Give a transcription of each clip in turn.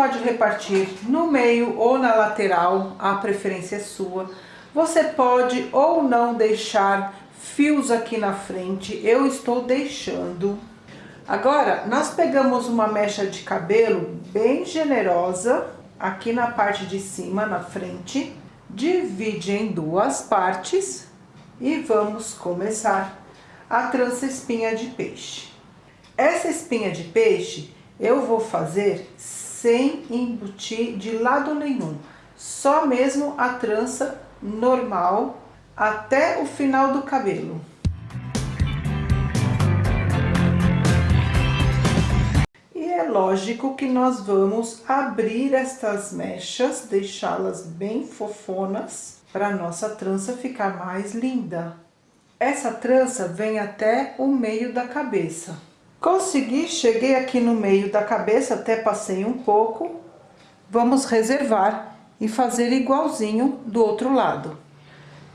pode repartir no meio ou na lateral, a preferência é sua. Você pode ou não deixar fios aqui na frente, eu estou deixando. Agora, nós pegamos uma mecha de cabelo bem generosa, aqui na parte de cima, na frente, divide em duas partes e vamos começar a trança espinha de peixe. Essa espinha de peixe eu vou fazer sem embutir de lado nenhum, só mesmo a trança normal até o final do cabelo. E é lógico que nós vamos abrir estas mechas, deixá-las bem fofonas, para nossa trança ficar mais linda. Essa trança vem até o meio da cabeça. Consegui, cheguei aqui no meio da cabeça, até passei um pouco. Vamos reservar e fazer igualzinho do outro lado.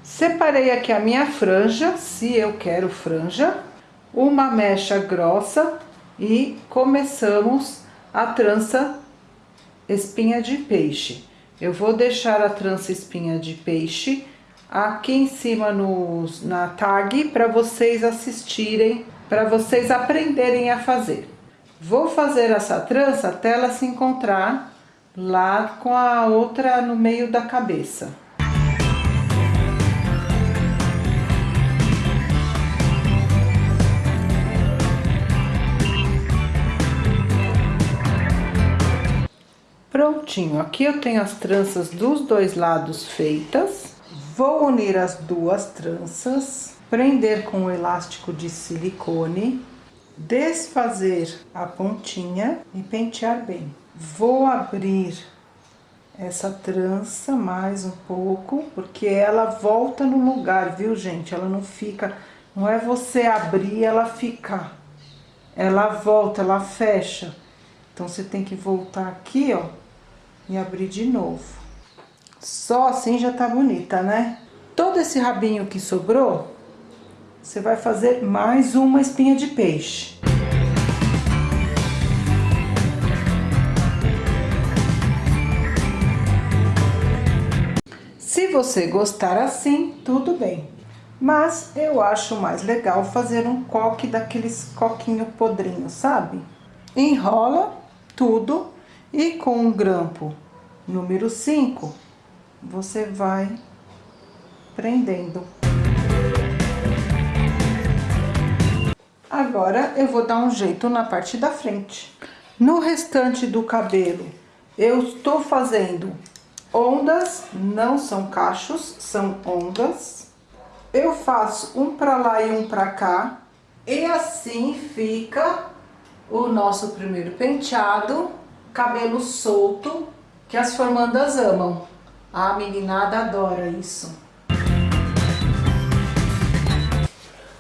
Separei aqui a minha franja, se eu quero franja, uma mecha grossa e começamos a trança espinha de peixe. Eu vou deixar a trança espinha de peixe aqui em cima no, na tag para vocês assistirem, para vocês aprenderem a fazer. Vou fazer essa trança até ela se encontrar lá com a outra no meio da cabeça. Prontinho, aqui eu tenho as tranças dos dois lados feitas. Vou unir as duas tranças, prender com o elástico de silicone, desfazer a pontinha e pentear bem. Vou abrir essa trança mais um pouco, porque ela volta no lugar, viu, gente? Ela não fica... Não é você abrir ela ficar. Ela volta, ela fecha. Então, você tem que voltar aqui, ó e abrir de novo. Só assim já tá bonita, né? Todo esse rabinho que sobrou, você vai fazer mais uma espinha de peixe. Se você gostar assim, tudo bem. Mas eu acho mais legal fazer um coque daqueles coquinho podrinho, sabe? Enrola tudo e com o grampo número 5, você vai prendendo. Agora, eu vou dar um jeito na parte da frente. No restante do cabelo, eu estou fazendo ondas, não são cachos, são ondas. Eu faço um pra lá e um pra cá. E assim fica o nosso primeiro penteado cabelo solto, que as formandas amam. A meninada adora isso.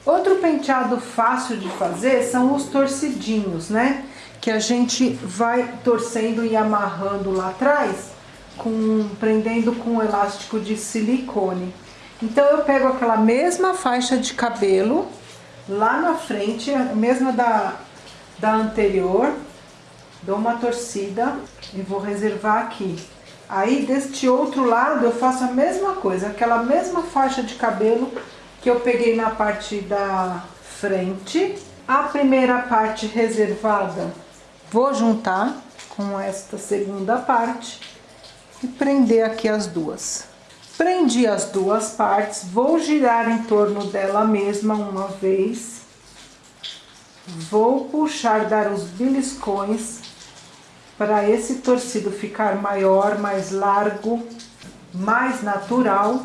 Outro penteado fácil de fazer são os torcidinhos, né? Que a gente vai torcendo e amarrando lá atrás, com, prendendo com um elástico de silicone. Então, eu pego aquela mesma faixa de cabelo lá na frente, a mesma da, da anterior, dou uma torcida e vou reservar aqui. Aí, deste outro lado, eu faço a mesma coisa, aquela mesma faixa de cabelo que eu peguei na parte da frente. A primeira parte reservada, vou juntar com esta segunda parte e prender aqui as duas. Prendi as duas partes, vou girar em torno dela mesma uma vez. Vou puxar, dar os beliscões para esse torcido ficar maior, mais largo, mais natural.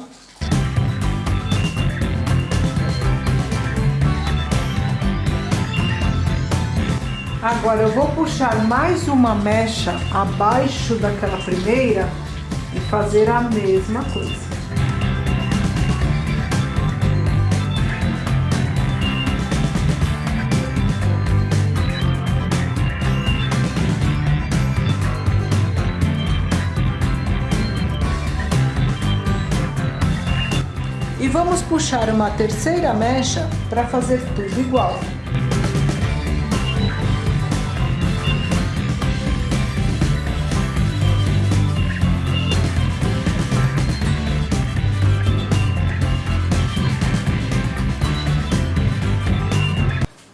Agora eu vou puxar mais uma mecha abaixo daquela primeira e fazer a mesma coisa. vamos puxar uma terceira mecha para fazer tudo igual.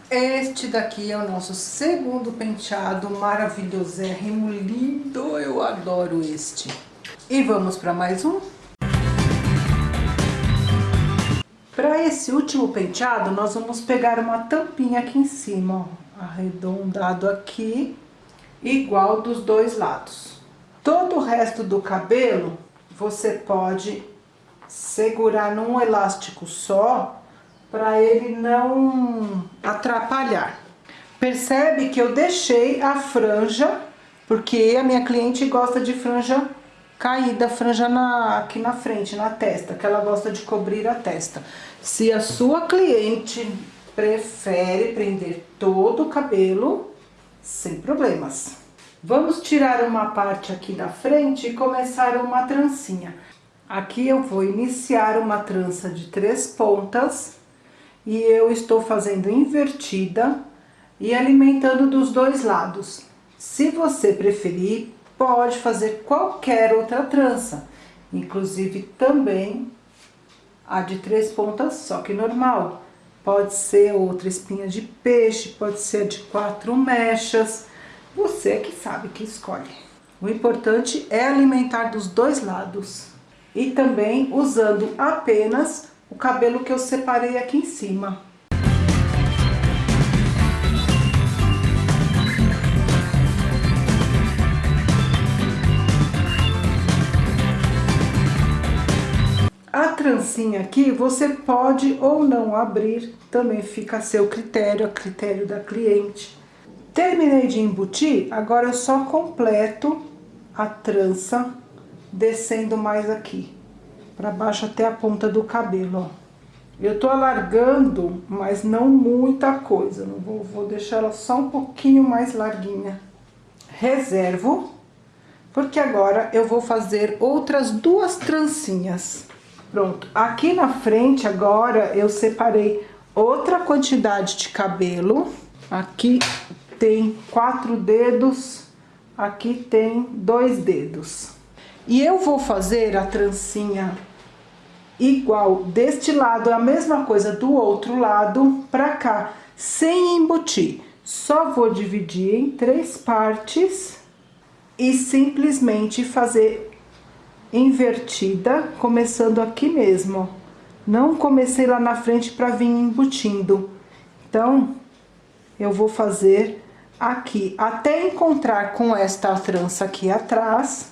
Este daqui é o nosso segundo penteado maravilhoso, é lindo, eu adoro este. E vamos para mais um? Para esse último penteado, nós vamos pegar uma tampinha aqui em cima, ó, arredondado aqui, igual dos dois lados. Todo o resto do cabelo, você pode segurar num elástico só, para ele não atrapalhar. Percebe que eu deixei a franja, porque a minha cliente gosta de franja caída, franja na, aqui na frente, na testa, que ela gosta de cobrir a testa. Se a sua cliente prefere prender todo o cabelo, sem problemas. Vamos tirar uma parte aqui da frente e começar uma trancinha. Aqui eu vou iniciar uma trança de três pontas e eu estou fazendo invertida e alimentando dos dois lados. Se você preferir, pode fazer qualquer outra trança, inclusive também a de três pontas, só que normal. Pode ser outra espinha de peixe, pode ser de quatro mechas, você que sabe que escolhe. O importante é alimentar dos dois lados e também usando apenas o cabelo que eu separei aqui em cima. Trancinha aqui você pode ou não abrir, também fica a seu critério, a critério da cliente. Terminei de embutir, agora eu só completo a trança descendo mais aqui para baixo até a ponta do cabelo, ó. Eu tô alargando, mas não muita coisa, não vou, vou deixar ela só um pouquinho mais larguinha. Reservo, porque agora eu vou fazer outras duas trancinhas. Pronto, aqui na frente agora eu separei outra quantidade de cabelo. Aqui tem quatro dedos, aqui tem dois dedos. E eu vou fazer a trancinha igual deste lado, a mesma coisa do outro lado pra cá, sem embutir. Só vou dividir em três partes e simplesmente fazer invertida, começando aqui mesmo. Não comecei lá na frente para vir embutindo. Então, eu vou fazer aqui, até encontrar com esta trança aqui atrás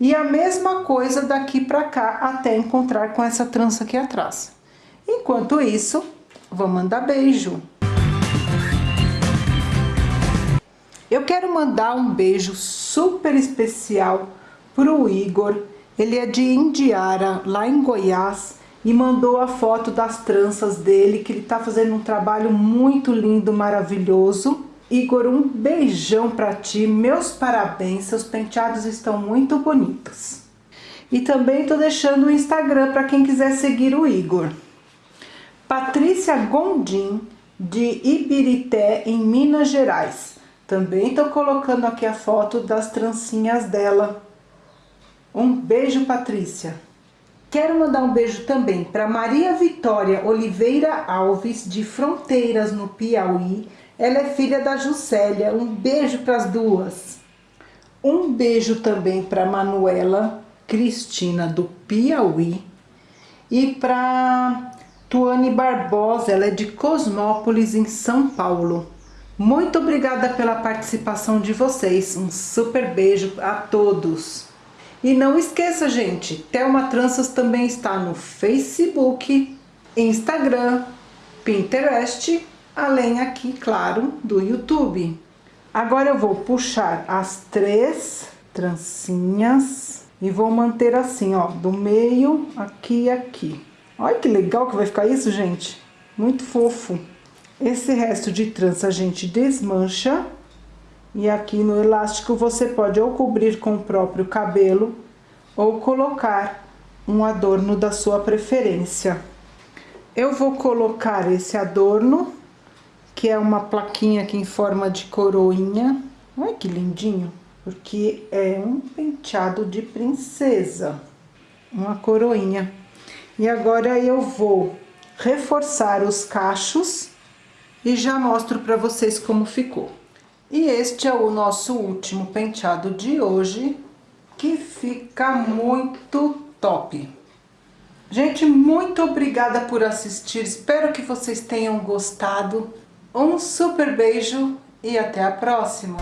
e a mesma coisa daqui pra cá, até encontrar com essa trança aqui atrás. Enquanto isso, vou mandar beijo. Eu quero mandar um beijo super especial pro Igor. Ele é de Indiara, lá em Goiás, e mandou a foto das tranças dele, que ele tá fazendo um trabalho muito lindo, maravilhoso. Igor, um beijão pra ti, meus parabéns, seus penteados estão muito bonitos. E também tô deixando o Instagram para quem quiser seguir o Igor. Patrícia Gondim, de Ibirité, em Minas Gerais. Também tô colocando aqui a foto das trancinhas dela. Um beijo, Patrícia. Quero mandar um beijo também para Maria Vitória Oliveira Alves, de Fronteiras, no Piauí, ela é filha da Juscelia. Um beijo para as duas. Um beijo também para Manuela Cristina do Piauí e para Tuane Barbosa, ela é de Cosmópolis, em São Paulo. Muito obrigada pela participação de vocês. Um super beijo a todos. E não esqueça, gente, Thelma Tranças também está no Facebook, Instagram, Pinterest além aqui, claro, do YouTube. Agora eu vou puxar as três trancinhas e vou manter assim, ó, do meio aqui e aqui. Olha que legal que vai ficar isso, gente. Muito fofo. Esse resto de trança a gente desmancha. E aqui no elástico você pode ou cobrir com o próprio cabelo ou colocar um adorno da sua preferência. Eu vou colocar esse adorno que é uma plaquinha aqui em forma de coroinha. Olha que lindinho, porque é um penteado de princesa, uma coroinha. E agora eu vou reforçar os cachos e já mostro para vocês como ficou. E este é o nosso último penteado de hoje, que fica muito top. Gente, muito obrigada por assistir, espero que vocês tenham gostado. Um super beijo e até a próxima!